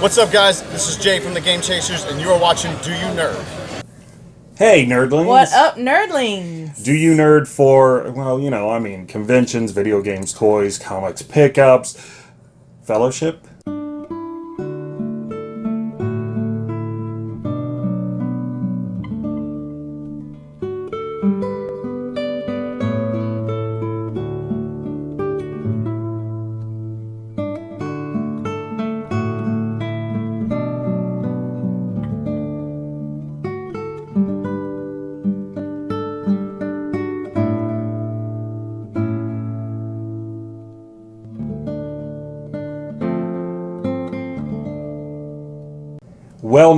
What's up, guys? This is Jay from the Game Chasers, and you are watching Do You Nerd? Hey, nerdlings. What up, nerdlings? Do you nerd for, well, you know, I mean, conventions, video games, toys, comics, pickups, fellowship?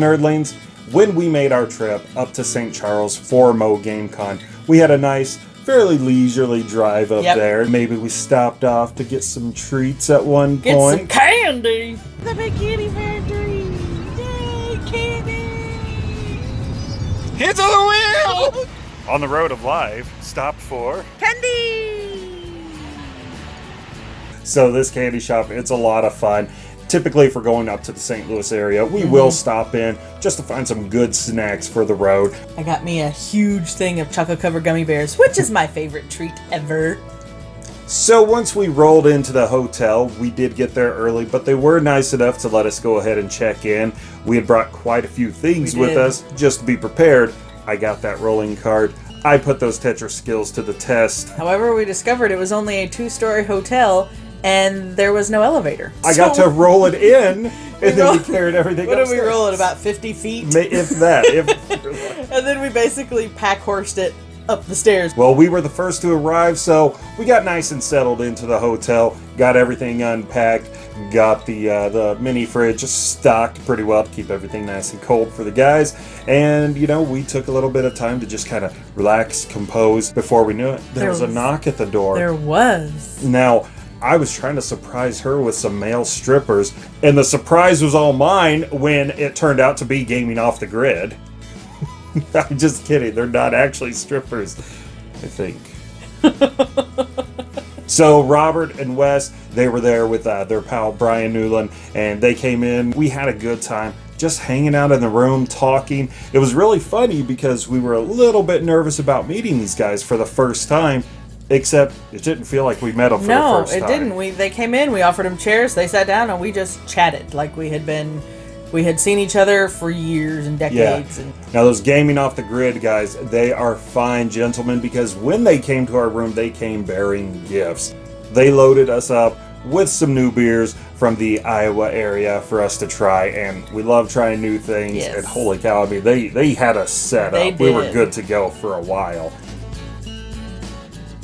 Nerdlings, when we made our trip up to St. Charles for Mo GameCon, we had a nice, fairly leisurely drive up Yep. there. Maybe we stopped off to get some treats at one Get some candy. The big kitty factory. Yay, candy. Hands on the wheel! On the road of life, stop for. Candy. So this candy shop, it's a lot of fun. Typically, if we're going up to the St. Louis area, we mm-hmm. will stop in just to find some good snacks for the road. I got me a huge thing of chocolate covered gummy bears, which is my favorite treat ever. So once we rolled into the hotel, we did get there early, but they were nice enough to let us go ahead and check in. We had brought quite a few things with us just to be prepared. I got that rolling cart. I put those Tetris skills to the test. However, we discovered it was only a two story hotel and there was no elevator. I got to roll it in, and then roll- we carried everything. What did we roll it about 50 feet? If that, if And then we basically pack horsed it up the stairs. Well, we were the first to arrive, so we got nice and settled into the hotel. Got everything unpacked. Got the uh, the mini fridge stocked pretty well to keep everything nice and cold for the guys. And you know, we took a little bit of time to just kind of relax, compose. Before we knew it, there, There was, a knock at the door. There was. Now, I was trying to surprise her with some male strippers, and the surprise was all mine when it turned out to be gaming off the grid. I'm just kidding. They're not actually strippers, I think. so Robert and Wes, they were there with uh, their pal Brian Newland, and they came in. We had a good time. Just hanging out in the room, talking. It was really funny because we were a little bit nervous about meeting these guys for the first time, except it didn't feel like we met them for No, the first it time. didn't. We they came in, we offered them chairs, they sat down, and we just chatted like we had been, we had seen each other for years and Yeah. decades. And Now those gaming off the grid guys, they are fine gentlemen because when they came to our room, they came bearing gifts. They loaded us up with some new beers from the Iowa area for us to try, and we love trying new things. Yes. And holy cow, I mean, they they had us set They up. We were good to go for a while.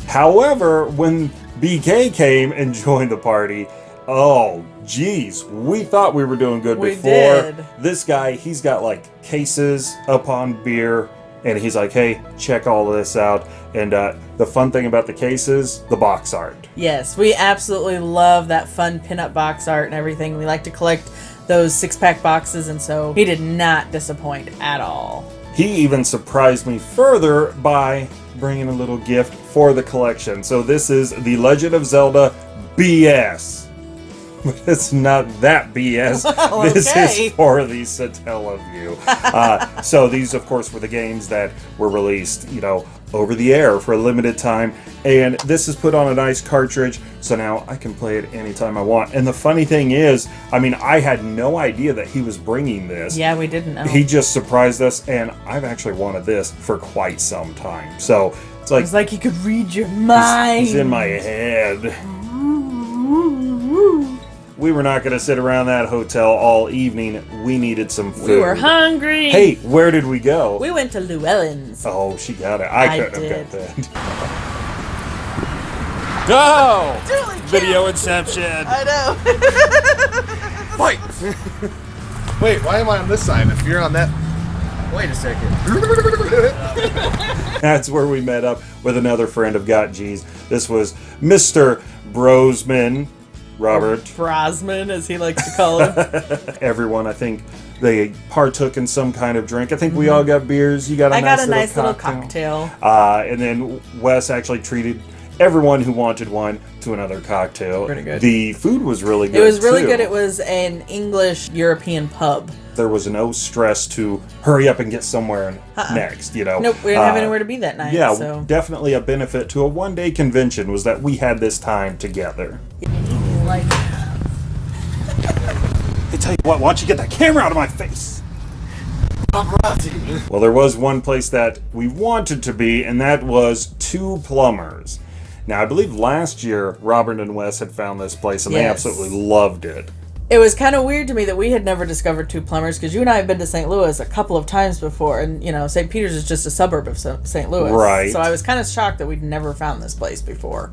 However, when BK came and joined the party, oh geez, we thought we were doing good We before. did. This guy, he's got like cases upon beer, and he's like, hey, check all of this out. And uh, the fun thing about the cases, the box art. yes, we absolutely love that fun pinup box art and everything. We like to collect those six pack boxes, and so he did not disappoint at all. He even surprised me further by bringing a little gift for the collection. So this is the Legend of Zelda BS. But it's not that BS. Well, This okay. is for the Satellaview. uh, so these, of course, were the games that were released, you know, over the air for a limited time. And this is put on a nice cartridge, so now I can play it anytime I want. And the funny thing is, I mean, I had no idea that he was bringing this. Yeah, we didn't know. He just surprised us, and I've actually wanted this for quite some time. So it's like, it's like he could read your mind. he's in my head. We were not going to sit around that hotel all evening. We needed some food. We were hungry. Hey, where did we go? we went to Llywelyn's. oh, she got it. I, I couldn't have got that. Go! Julie, Video inception. I know. Fight! Wait, why am I on this side if you're on that? Wait a second. That's where we met up with another friend of Got G's. This was Mr. Brosman, Robert. Brosman, as he likes to call him. everyone. I think they partook in some kind of drink. I think we all got beers. You got a Mm-hmm. Nice got a little nice little cocktail. cocktail. Uh, and then Wes actually treated everyone who wanted one to another cocktail. Pretty good. The food was really good. It was really too. good. It was an English European pub. There was no stress to hurry up and get somewhere next. You know. Uh-uh. Nope, we didn't have Uh, anywhere to be that night. Yeah, so definitely a benefit to a one-day convention was that we had this time together. Like I tell you what, why don't you get that camera out of my face? Paparazzi. Well, there was one place that we wanted to be, and that was Two Plumbers. Now, I believe last year Robert and Wes had found this place, and they absolutely loved it. it was kind of weird to me that we had never discovered two plumbers because you and I have been to St. Louis a couple of times before, and you know St. Peter's is just a suburb of St. Louis. Right. So I was kind of shocked that we'd never found this place before.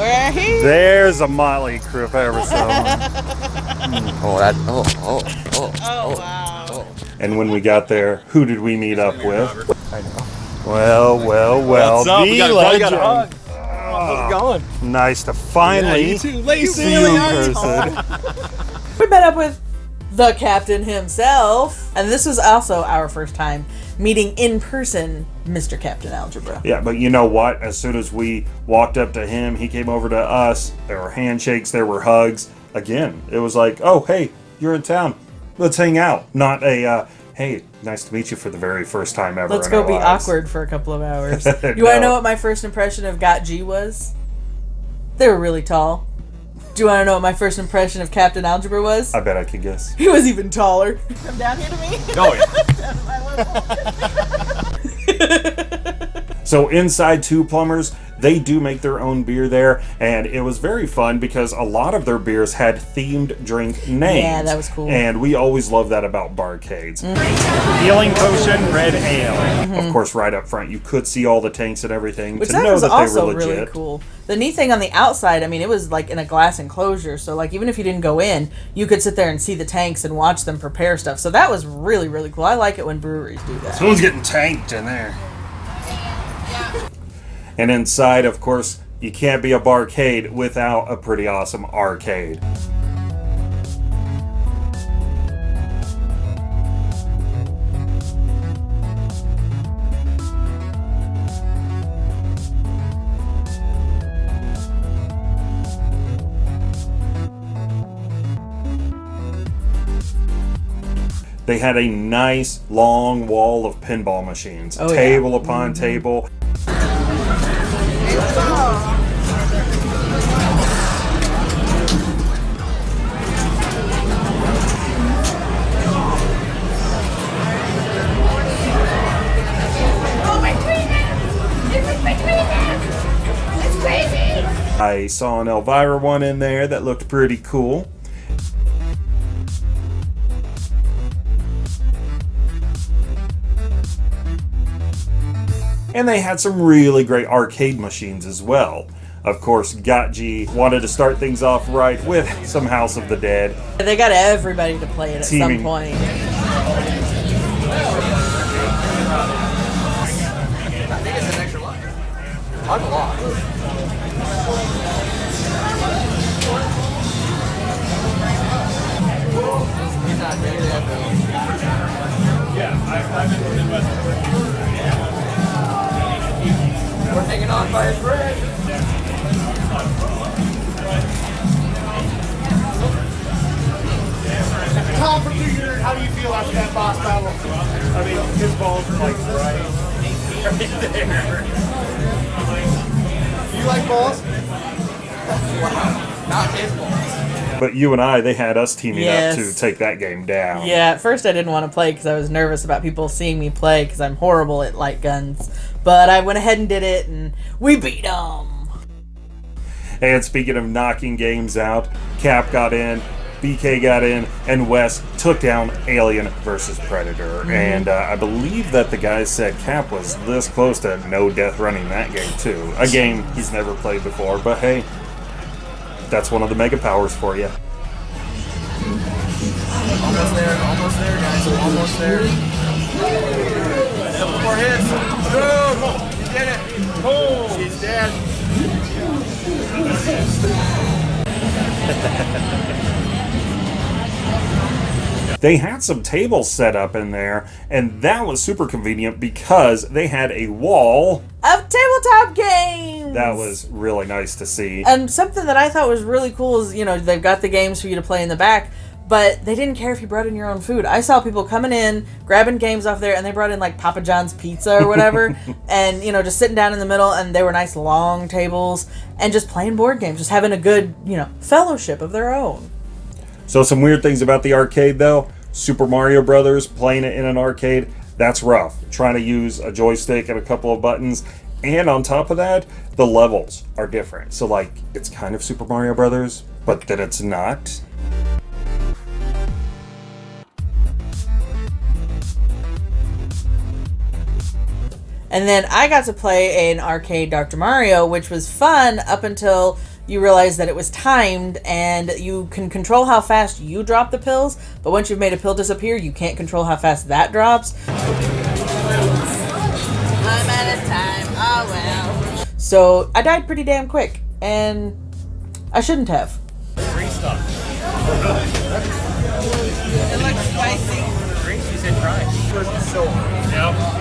Where he? There's a motley crew if I ever saw one. Oh, that. Oh, oh, oh. Oh, oh wow. Oh. And when we got there, who did we meet up with? I know. Well, well, well, What's up? the We got, probably got a legend. hug. How's it going? Nice to finally Yeah, you too. Lacey, see you person. We met up with the captain himself, and this was also our first time meeting in person Mr. Captain Algebra. Yeah, but you know what? As soon as we walked up to him, he came over to us. There were handshakes, there were hugs. Again, it was like, oh, hey, you're in town. Let's hang out. Not a, uh, hey, nice to meet you for the very first time ever. Let's in go our be lives. awkward for a couple of hours. You want to know what my first impression of Got G was? They were really tall. Do you want to know what my first impression of Captain Algebra was? I bet I can guess. He was even taller. Come down here to me. Oh, yeah. So inside Two Plumbers, they do make their own beer there, and it was very fun because a lot of their beers had themed drink names. Yeah, that was cool. Mm. And we always love that about barcades. Healing potion, red ale. Of course, right up front, you could see all the tanks and everything Which to that know was that they were legit. really cool. The neat thing on the outside, I mean, it was like in a glass enclosure, so like even if you didn't go in, you could sit there and see the tanks and watch them prepare stuff. So that was really really cool. I like it when breweries do that. Someone's getting tanked in there. And inside, of course, you can't be a barcade without a pretty awesome arcade. They had a nice long wall of pinball machines, Oh, yeah. table upon mm-hmm. table. Oh my I saw an Elvira one in there that looked pretty cool. And they had some really great arcade machines as well. Of course, Got G wanted to start things off right with some House of the Dead. They got everybody to play it at Teaming. some point. I think it's an extra by a. Tom, from two years, how do you feel after that boss battle? I mean, his balls are like right, right there. You like balls? Not his balls. But you and I, they had us teaming Yes. up to take that game down. Yeah, at first I didn't want to play because I was nervous about people seeing me play because I'm horrible at light guns. But I went ahead and did it, and we beat them. And speaking of knocking games out, Cap got in, BK got in, and Wes took down Alien versus Predator. And uh, I believe that the guys said Cap was this close to no death running that game too. A game he's never played before, but hey, that's one of the mega powers for you. Almost there, almost there, guys. Almost there. Couple more hits. You did it. Boom! She's dead. They had some tables set up in there, and that was super convenient because they had a wall. Of tabletop games. That was really nice to see. And something that I thought was really cool is, you know, they've got the games for you to play in the back, but they didn't care if you brought in your own food. I saw people coming in, grabbing games off there, and they brought in like Papa John's pizza or whatever, and, you know, just sitting down in the middle, and they were nice long tables, and just playing board games, just having a good, you know, fellowship of their own. So some weird things about the arcade though. Super Mario Brothers playing it in an arcade, that's rough. Trying to use a joystick and a couple of buttons. And on top of that, the levels are different. So like it's kind of Super Mario Brothers, but then it's not. And then I got to play an arcade Dr. Mario, which was fun up until you realize that it was timed and you can control how fast you drop the pills, but once you've made a pill disappear, you can't control how fast that drops. I'm out of time. Oh well. So I died pretty damn quick, and I shouldn't have. Free stuff. It looks spicy. Free? She said try. Yep.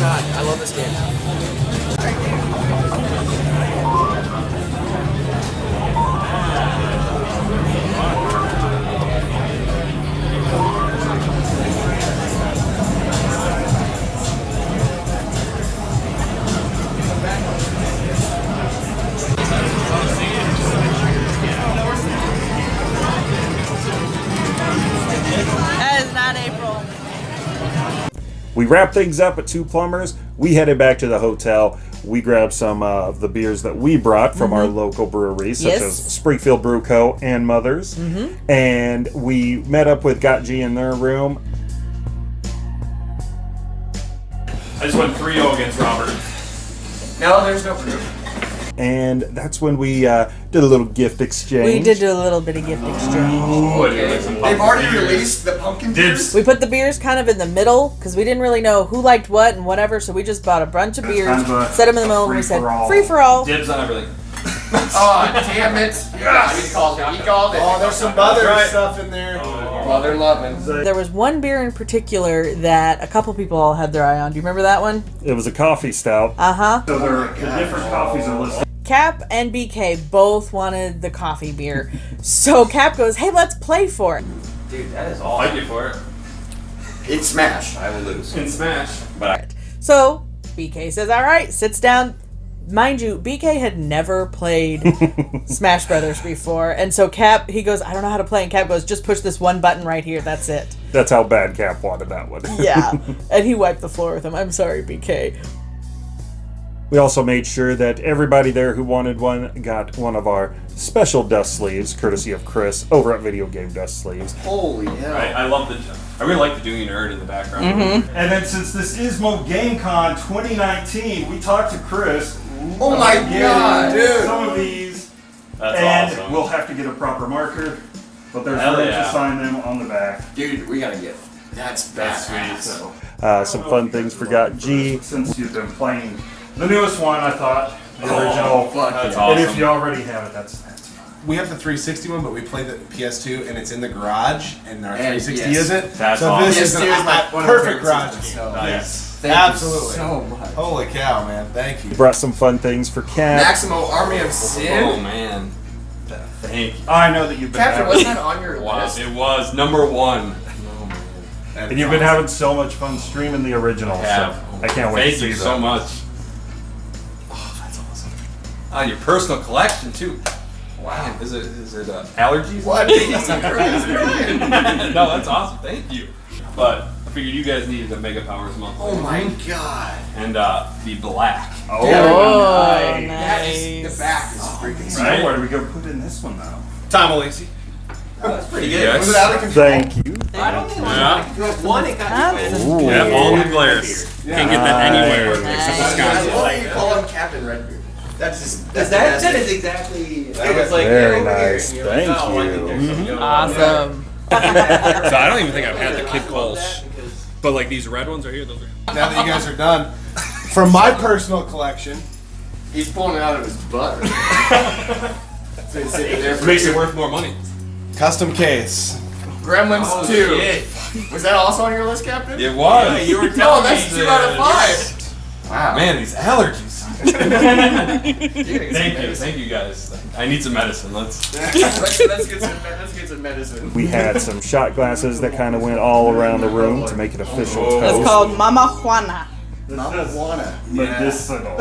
God, I love this game. Not April. We wrapped things up at Two Plumbers. We headed back to the hotel. We grabbed some uh, of the beers that we brought from our local breweries, such Yes. as Springfield Brew Co. and Mother's. And we met up with Got G in their room. I just went 3 0 against Robert. No, there's no proof. And that's when we uh, did a little gift exchange. We did do a little bit of gift exchange. What, like some They've already beers? released the pumpkin Dibs. beers. We put the beers kind of in the middle because we didn't really know who liked what and whatever, so we just bought a bunch of beers, kind of a- set them in the middle, and we said free-for-all. free for all. Dibs on everything. Oh, damn it. Yeah, he called it. He called it. Oh, there's some mother stuff in there. Mother loving. There was one beer in particular that a couple people all had their eye on. Do you remember that one? It was a coffee stout. Uh huh. so there, the different coffees are listed. Cap and BK both wanted the coffee beer. So Cap goes, hey, let's play for it. Dude, that is all. I'll fight you for it. It's Smash. I will lose. In Smash. But I, So BK says, all right, sits down. Mind you, BK had never played Smash Brothers before. And so Cap, he goes, I don't know how to play. And Cap goes, just push this one button right here. That's it. That's how bad Cap wanted that one. Yeah. and he wiped the floor with him. I'm sorry, BK. We also made sure that everybody there who wanted one got one of our special dust sleeves, courtesy of Chris over at Video Game Dust Sleeves. Holy hell. I, I love the. I really like the Doing Nerd in the background. And then since this is Mo GameCon 2019, we talked to Chris. Oh my god, dude. Some of these, That's and awesome. we'll have to get a proper marker. But there's Hell room yeah. to sign them on the back. Dude, we gotta get. That's That's badass. sweet. Uh, some fun things for Got G. Since you've been playing the newest one, I thought the oh, original. fuck That's yeah. And if awesome. you already have it, that's that's fine. We have the 360 one, but we play the PS2 and it's in the garage, and our And 360 yes. isn't. That's so awesome. this is PS2 the is my- one of my perfect favorite garage. systems. So Nice. yes, Thank absolutely. You so much. Holy cow, man! Thank you. Brought some fun things for Cat. Maximo Army of Zin. Oh Zin. man. Thank you. I know that you've been Captain, having, wasn't that on your Wow, list? it was number one. Oh, and you've been having so much fun streaming the original. I have. So I can't wait Thank to see you that. so much. Oh, that's awesome. Oh, your personal collection too. Wow. Is it is it uh, allergies? What? He's crazy. no, that's awesome. Thank you. But I figured you guys needed a Mega Powers month. Oh my god. And uh, the black. Oh, Oh, nice. That is, nice. the back is freaking So Right? where do we go put in this one though? Tom Alesi. That's pretty good. good. Was it out of control? Thank you. Yeah. You have one, it got That's Ooh. Yeah, all New Glarus. Can't get that anywhere except Wisconsin. Why do you call him Captain Redbeard? That's just. That's That, that the is exactly. It That was was like Very over here, nice. and you're like, Thank oh, you. there's something going on Awesome. So I don't even think I've had the there. Kid I love Kolsch. that because But like these red ones right here, those are. Now that you guys are done, from my personal collection, He's pulling it out of his butt. so he's sitting there It makes it worth more money. Custom case. Gremlins Oh, 2. shit. Was that also on your list, Captain? It was. you were telling No, that's two out of five. Wow. Man, these allergies. Thank Thank you, thank you guys. I need some medicine. Let's. let's, let's, get some, let's get some medicine. We had some shot glasses that kind of went all around the room to make it official It's toast. called Mama Juana. Marijuana. medicinal.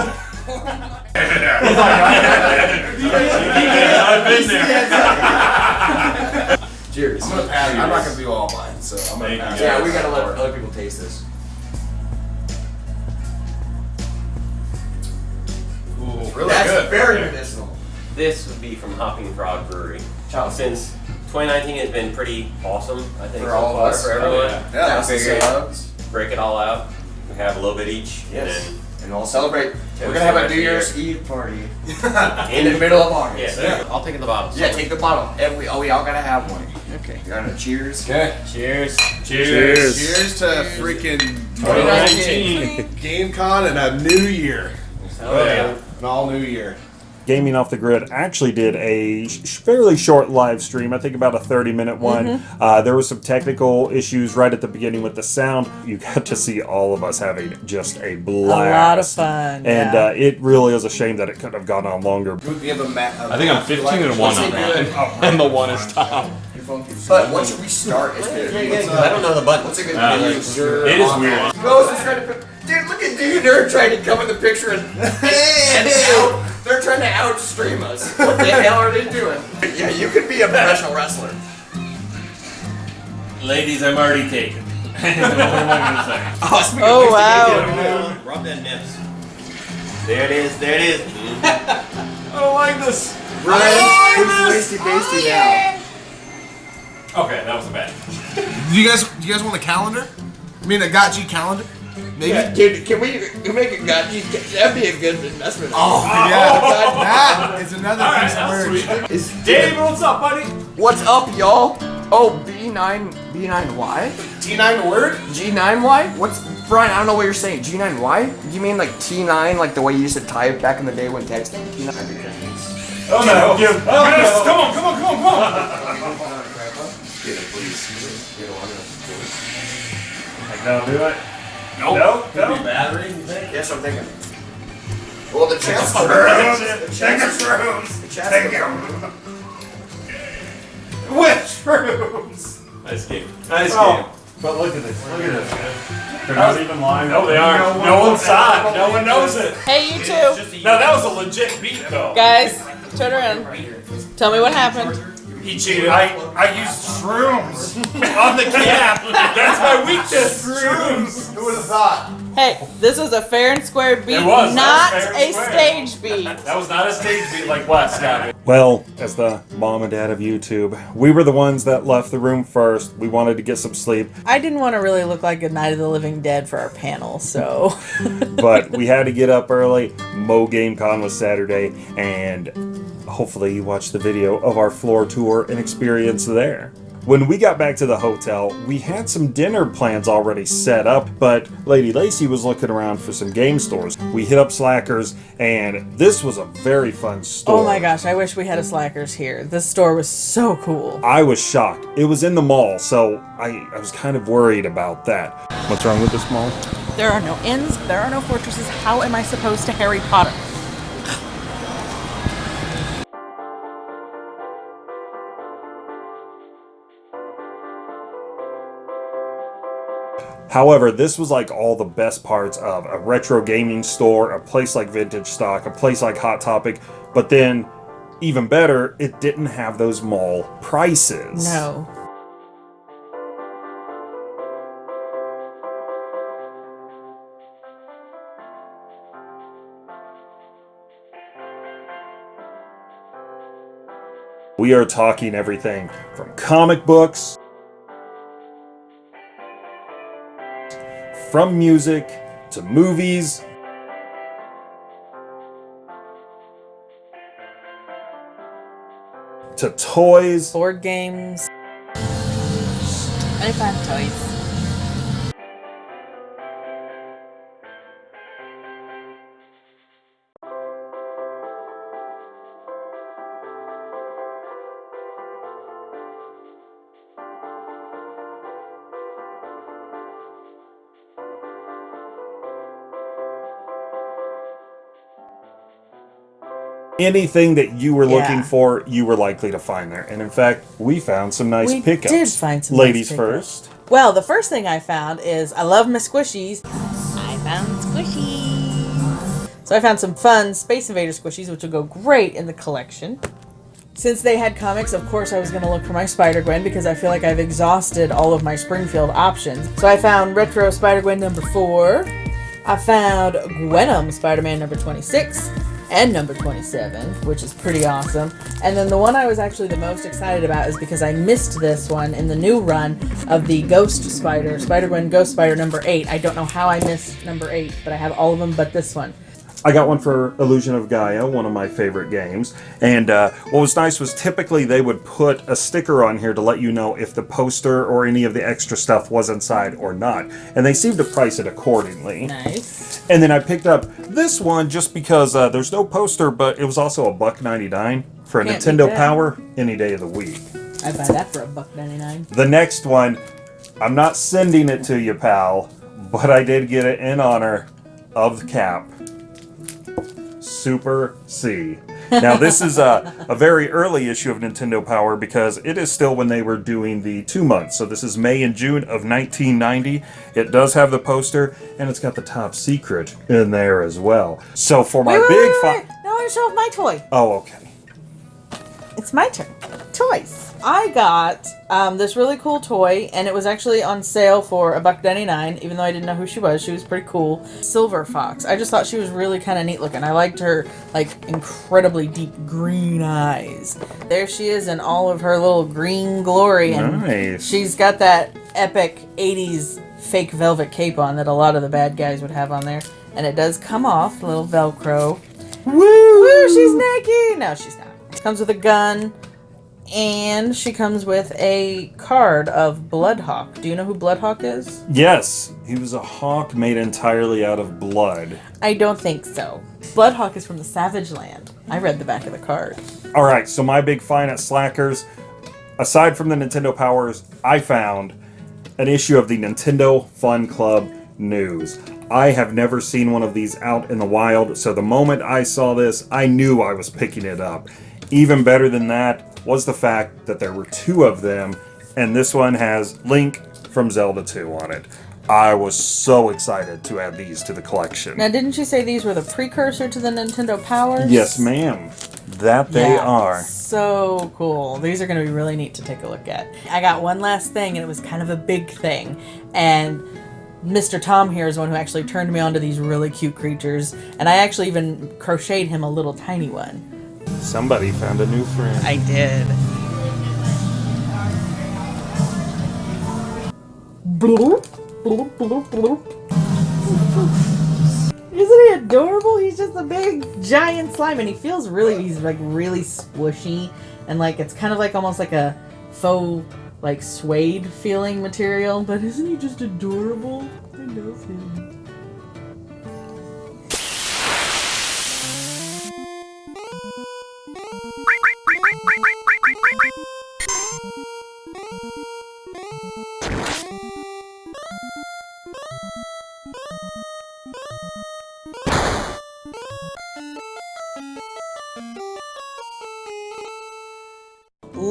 I've been there. Cheers. I'm gonna pass. I'm not gonna do all mine, so I'm gonna pass. Yeah, we gotta let other people taste this. Really That's good. very medicinal. This would be from Hopping Frog Brewery. Since 2019 has been pretty awesome, I think, For so all of us. for Oh, everyone. yeah. Yeah, That's the figured- subs. Break it all out. We have a little bit each. Yes. And And we'll celebrate. We're we gonna have a New the Year's Eve party in the middle of August. yeah, I'll take the bottle. Yeah, take the bottle. And we, oh, we all gotta have one. Okay. You gotta cheers. Okay. Cheers. Cheers. Cheers to freaking 2019. Game Con and a new year. Oh, yeah. An all new year. Gaming Off the Grid actually did a sh- fairly short live stream, I think about a 30 minute one. Mm-hmm. Uh, there was some technical issues right at the beginning with the sound. You got to see all of us having just a blast. A lot of fun. And yeah. uh, it really is a shame that it could have gone on longer. We have a ma- think I'm 15 and 1 on that. And the 1 is Tom. But what should we start? It's good. I don't know the button. What's a good Uh, video? It is weird. Ghost is trying to put. Dude, look at dude. They're trying to come in the picture and, and out. They're trying to outstream us. What the hell are they doing? Yeah, you could be a professional wrestler. Ladies, I'm already taken. what am I gonna say? Oh, Oh, of wow. Rub that nips. There it is. There it is. I don't like this. Brian, who's wasty basty now? Okay, that was bad. Do you guys? Do you guys want a calendar? I mean, a Got G calendar? Maybe. Yeah, dude, can we can we make a gut? That'd be a good investment. Oh, oh. yeah. that is another piece of merch. Is, Dave, what's up, buddy? what's up, y'all? Oh, B9, B9Y? T9 word? G9Y? What's, Brian, I don't know what you're saying. G9Y? You mean like T9, like the way you used to type back in the day when texting? T9? Oh no. Oh, yes. Come on, come on, come on, come on. Like, no, do it. Nope. No, no. Battery, you think? Yes, I'm thinking. Well, the chance Check your shrooms. The chance Which shrooms? Nice game. Nice Oh. game. But look at this. Look at this. They're not even lying. No, they are. No No, one one saw it. No one knows it. Hey, you two. No, that was a legit beat, though. Guys, turn around. Tell me what happened. He cheated. I I used shrooms on the cap. That's my weakness. Shrooms. Who would have thought? Hey, this was a fair and square beat, It was, not was a square. stage beat. That was not a stage beat like Wes got it. Well, as the mom and dad of YouTube, we were the ones that left the room first. We wanted to get some sleep, I didn't want to really look like a Night of the Living Dead for our panel, so but we had to get up early. Mo Game Con was Saturday, and hopefully you watched the video of our floor tour and experience there. When we got back to the hotel, we had some dinner plans already set up, but Lady Lacey was looking around for some game stores. We hit up Slackers, and this was a very fun store. oh my gosh, I wish we had a Slackers here. This store was so cool. I was shocked. It was in the mall, so I, I was kind of worried about that. What's wrong with this mall? There are no inns, there are no fortresses. How am I supposed to Harry Potter? However, this was like all the best parts of a retro gaming store, a place like Vintage Stock, a place like Hot Topic, but then even better, it didn't have those mall prices. No. We are talking everything from comic books, from music to movies. To toys. Board games. I found toys. Anything that you were looking Yeah. for, you were likely to find there. And in fact, we found some nice We pickups. did find some nice Ladies pickups. first. Well, the first thing I found is I love my squishies. I found squishies. So I found some fun Space Invader squishies, which will go great in the collection. Since they had comics, of course I was going to look for my Spider-Gwen because I feel like I've exhausted all of my Springfield options. So I found Retro Spider-Gwen number 4. I found Gwenom Spider-Man number 26 and number 27, which is pretty awesome. And then the one I was actually the most excited about is because I missed this one in the new run of the Ghost Spider, Spider-Gwen Ghost Spider number 8. I don't know how I missed number 8, but I have all of them but this one. I got one for Illusion of Gaia, one of my favorite games. And uh, what was nice was typically they would put a sticker on here to let you know if the poster or any of the extra stuff was inside or not. And they seemed to price it accordingly. Nice. And then I picked up this one just because uh, there's no poster, but it was also a buck 99 for a Can't Nintendo. Power any day of the week. I buy that for a buck ninety nine. The next one, I'm not sending it to you, pal, but I did get it in honor of the Cap. Super C. Now, this is a, a very early issue of Nintendo Power because it is still when they were doing the two months. So, this is May and June of 1990. It does have the poster and it's got the top secret in there as well. So, for my Wait, big wait, wait, wait. Now I want to show off my toy. Oh, okay. It's my turn. Toys. I got um, this really cool toy, and it was actually on sale for a buck ninety nine. Even though I didn't know who she was, she was pretty cool. Silver Fox. I just thought she was really kind of neat looking. I liked her like incredibly deep green eyes. There she is in all of her little green glory, and Nice. she's got that epic '80s fake velvet cape on that a lot of the bad guys would have on there, and it does come off, little Velcro. Woo! Woo, she's naked. No, she's not. Comes with a gun, and she comes with a card of Bloodhawk. Do you know who Bloodhawk is? Yes, he was a hawk made entirely out of blood. I don't think so. Bloodhawk is from the Savage Land. I read the back of the card. All right, so my big find at Slackers, aside from the Nintendo Powers, I found an issue of the Nintendo Fun Club News. I have never seen one of these out in the wild, so the moment I saw this, I knew I was picking it up. Even better than that was the fact that there were two of them, and this one has Link from Zelda 2 on it. I was so excited to add these to the collection. Now, didn't you say these were the precursor to the Nintendo Powers? Yes, ma'am. That they Yeah, are. So cool. These are going to be really neat to take a look at. I got one last thing, and it was kind of a big thing. And Mr. Tom here is the one who actually turned me on to these really cute creatures. And I actually even crocheted him a little tiny one. Somebody found a new friend. I did. Bloop, bloop, bloop, bloop. Isn't he adorable? He's just a big giant slime and he feels really he's like really squishy and like it's kind of like almost like a faux like suede feeling material, but isn't he just adorable? I love him.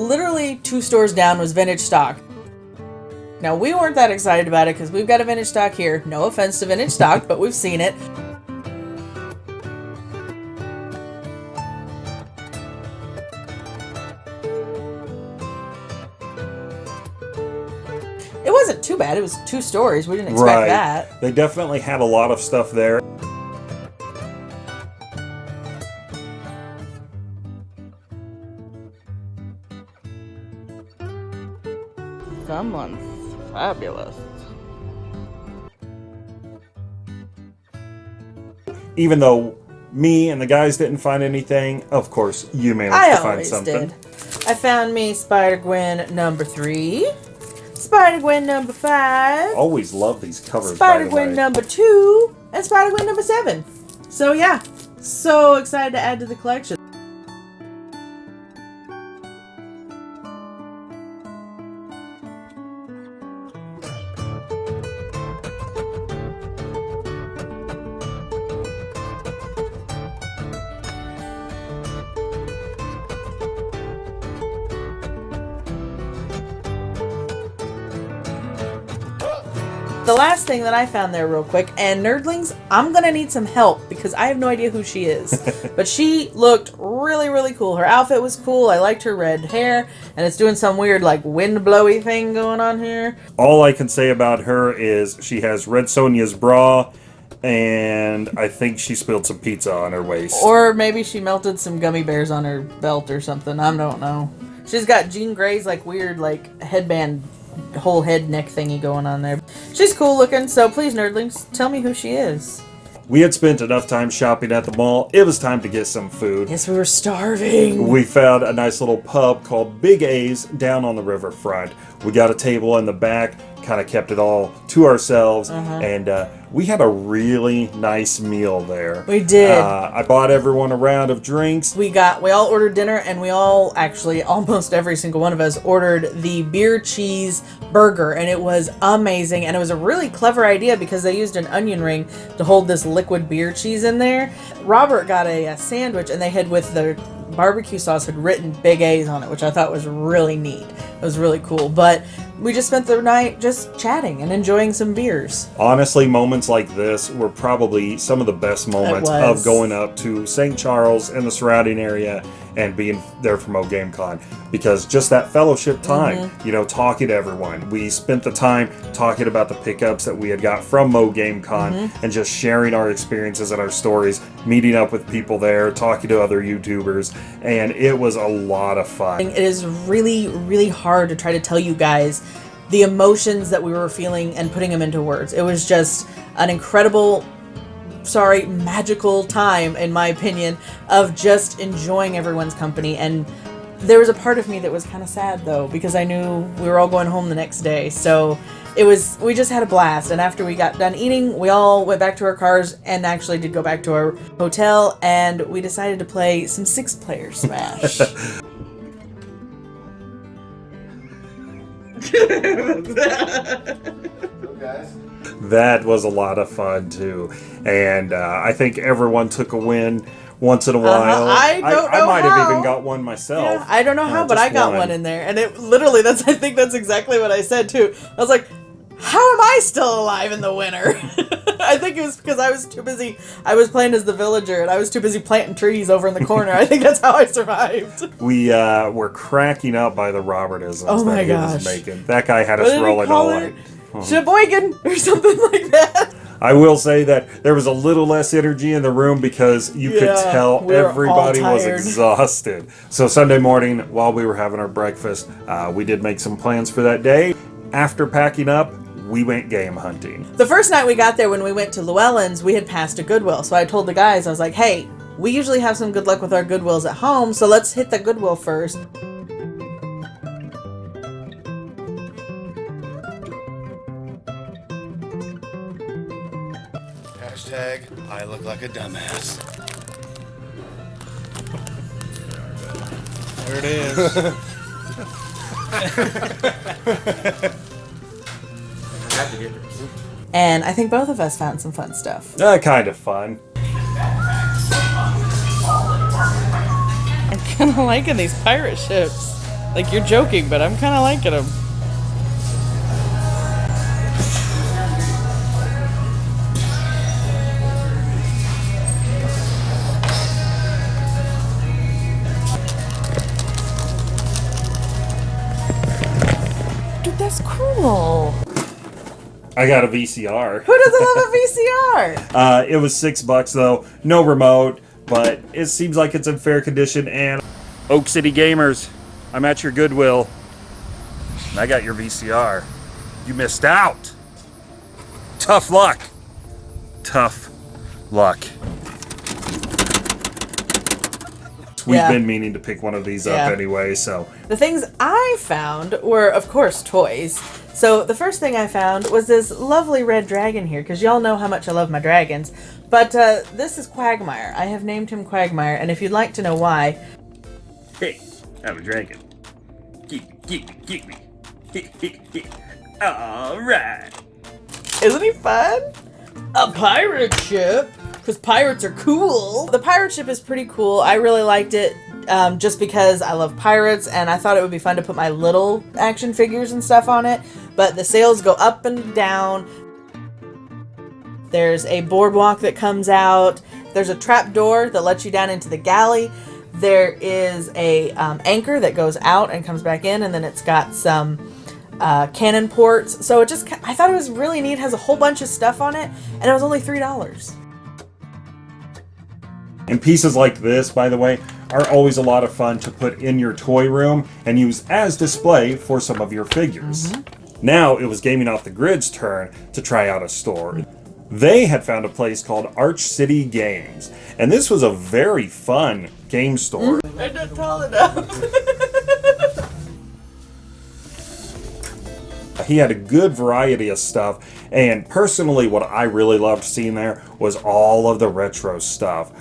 Literally two stores down was vintage stock. Now we weren't that excited about it because we've got a vintage stock here. No offense to vintage stock, but we've seen it. It was two stories. We didn't expect that. They definitely had a lot of stuff there. Someone's fabulous. Even though me and the guys didn't find anything, of course you managed I to find something. did. I found me Spider Gwen number three, Spider Gwen number five, Always love these covers. Spider Gwen number two, and Spider Gwen number seven. So yeah, so excited to add to the collection. Last thing that I found there, real quick, and nerdlings, I'm gonna need some help because I have no idea who she is. but she looked really, really cool. Her outfit was cool. I liked her red hair, and it's doing some weird, like, wind blowy thing going on here. All I can say about her is she has Red Sonja's bra, and I think she spilled some pizza on her waist. Or maybe she melted some gummy bears on her belt or something. I don't know. She's got Jean Grey's, like, weird, like, headband, whole head neck thingy going on there. She's cool looking, so please, nerdlings, tell me who she is. we had spent enough time shopping at the mall. It was time to get some food. Yes, we were starving. We found a nice little pub called Big A's down on the riverfront. We got a table in the back, kind of kept it all to ourselves, Uh-huh. and uh, we had a really nice meal there. We did. Uh, I bought everyone a round of drinks. We got, we all ordered dinner, and we all actually, almost every single one of us, ordered the beer cheese burger, and it was amazing. And it was a really clever idea because they used an onion ring to hold this liquid beer cheese in there. Robert got a, a sandwich, and they had with the barbecue sauce had written big A's on it, which I thought was really neat. It was really cool. But we just spent the night just chatting and enjoying some beers. Honestly, moments like this were probably some of the best moments of going up to St. Charles and the surrounding area and being there for Mo Game Con because just that fellowship time, Mm-hmm. you know, talking to everyone. We spent the time talking about the pickups that we had got from Mo Game Con Mm-hmm. and just sharing our experiences and our stories, meeting up with people there, talking to other YouTubers, and it was a lot of fun. It is really, really hard to try to tell you guys the emotions that we were feeling and putting them into words. It was just an incredible, sorry, magical time, in my opinion, of just enjoying everyone's company. And there was a part of me that was kind of sad though, because I knew we were all going home the next day. So it was, we just had a blast. And after we got done eating, we all went back to our cars and actually did go back to our hotel and we decided to play some six player Smash. That was a lot of fun too, and uh, I think everyone took a win once in a while. Uh-huh. I don't I, know might have even got one myself. Yeah, I don't know how, Uh, but I got one. in there, and it literally that's I think that's exactly what I said too. I was like, "How am I still alive in the winter?" I think it was because I was too busy. I was playing as the villager, and I was too busy planting trees over in the corner. I think that's how I survived. We uh, were cracking up by the Robertisms Oh my that he was making. That guy had What us rolling all night. Sheboygan or something like that. I will say that there was a little less energy in the room because you could tell we everybody was exhausted. So Sunday morning, while we were having our breakfast, uh, we did make some plans for that day. After packing up, we went game hunting. The first night we got there, when we went to Llywelyn's, we had passed a Goodwill. So I told the guys, I was like, "Hey, we usually have some good luck with our Goodwills at home, so let's hit the Goodwill first. Hashtag I look like a dumbass. There it is. And I think both of us found some fun stuff. Uh, kind of fun. I'm kind of liking these pirate ships. Like you're joking, but I'm kind of liking them. I got a VCR. Who doesn't love a VCR? Uh, it was six bucks though, no remote, but it seems like it's in fair condition. And Oak City Gamers, I'm at your Goodwill. And I got your VCR. You missed out. Tough luck. Tough luck. We've Yeah. been meaning to pick one of these Yeah. up anyway, so The things I found were, of course, toys. So the first thing I found was this lovely red dragon here, because y'all know how much I love my dragons. But uh, this is Quagmire. I have named him Quagmire, and if you'd like to know why, hey, I'm a dragon. Get me, get me, get me. All right. isn't he fun? A pirate ship, because pirates are cool. The pirate ship is pretty cool. I really liked it. Um, just because I love pirates and I thought it would be fun to put my little action figures and stuff on it. But the sails go up and down. There's a boardwalk that comes out. There's a trap door that lets you down into the galley. There is a um, anchor that goes out and comes back in, and then it's got some uh, cannon ports. So it just, I thought it was really neat. It has a whole bunch of stuff on it, and it was only three dollars. And pieces like this, by the way, are always a lot of fun to put in your toy room and use as display for some of your figures. Now it was Gaming Off the Grid's turn to try out a store. They had found a place called Arch City Games, and this was a very fun game store. They're not tall enough. He had a good variety of stuff, and personally, what I really loved seeing there was all of the retro stuff.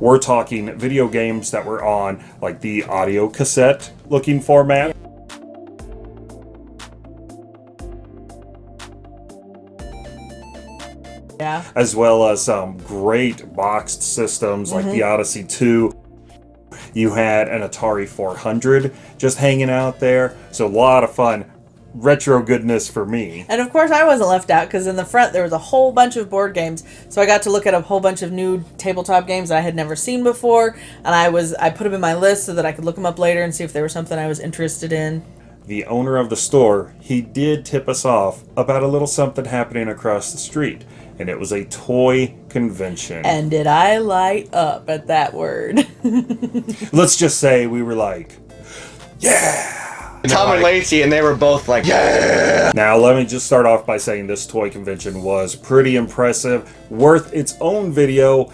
We're talking video games that were on like the audio cassette looking format. As well as some great boxed systems like the mm-hmm. Odyssey 2. You had an Atari 400 just hanging out there, so a lot of fun retro goodness for me. And of course, I wasn't left out because in the front there was a whole bunch of board games. So I got to look at a whole bunch of new tabletop games that I had never seen before, and I was I put them in my list so that I could look them up later and see if there was something I was interested in. The owner of the store, he did tip us off about a little something happening across the street, and it was a toy convention. And did I light up at that word? Let's just say we were like, Yeah! Tom and Lacey, and they were both like, yeah. Now, let me just start off by saying this toy convention was pretty impressive, worth its own video,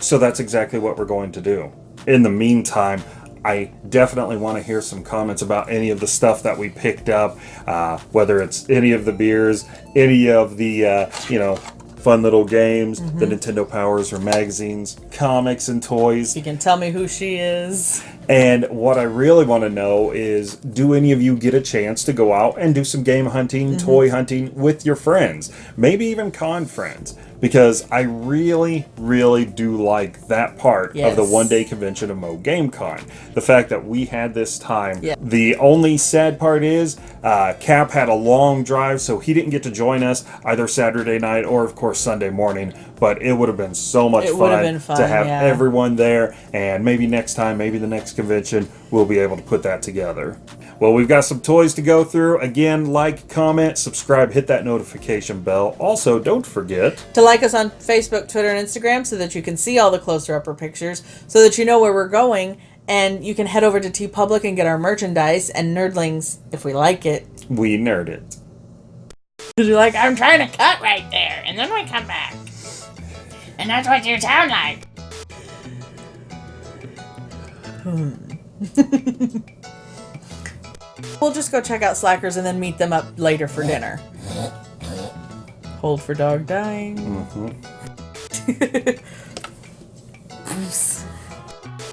so that's exactly what we're going to do. In the meantime, I definitely want to hear some comments about any of the stuff that we picked up, uh, whether it's any of the beers, any of the, uh, you know, fun little games, the Nintendo Powers or magazines, comics and toys. you can tell me who she is. And what I really want to know is do any of you get a chance to go out and do some game hunting, Mm-hmm. toy hunting with your friends? Maybe even con friends. Because I really, really do like that part of the one day convention of Mo GameCon. The fact that we had this time. Yeah. The only sad part is uh, Cap had a long drive, so he didn't get to join us either Saturday night or, of course, Sunday morning. But it would have been so much It would have fun, been fun, to have yeah. everyone there, and maybe next time, maybe the next convention, we'll be able to put that together. Well, we've got some toys to go through. Again, like, comment, subscribe, hit that notification bell. Also, don't forget To like us on Facebook, Twitter, and Instagram so that you can see all the closer upper pictures, so that you know where we're going, and you can head over to TeePublic and get our merchandise and nerdlings if we like it. we nerd it. Did you like I'm trying to cut right there, and then we come back. And that's what you sound like. We'll just go check out Slackers and then meet them up later for dinner. Hold for dog dying. Mm-hmm. Oops.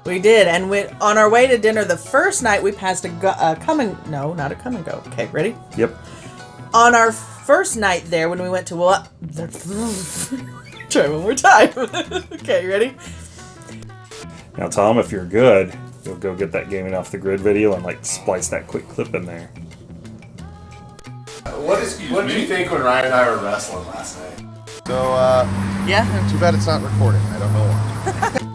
we did, and we, on our way to dinner the first night, we passed a, go, a come and no, not a come and go. Okay, ready? Yep. On our first night there, when we went to well, try one more time. okay, ready? Now, Tom, if you're good, you'll go get that gaming off the grid video and like splice that quick clip in there. What is? What did you think when Ryan and I were wrestling last night? So, uh, Yeah. too bad it's not recording. I don't know why.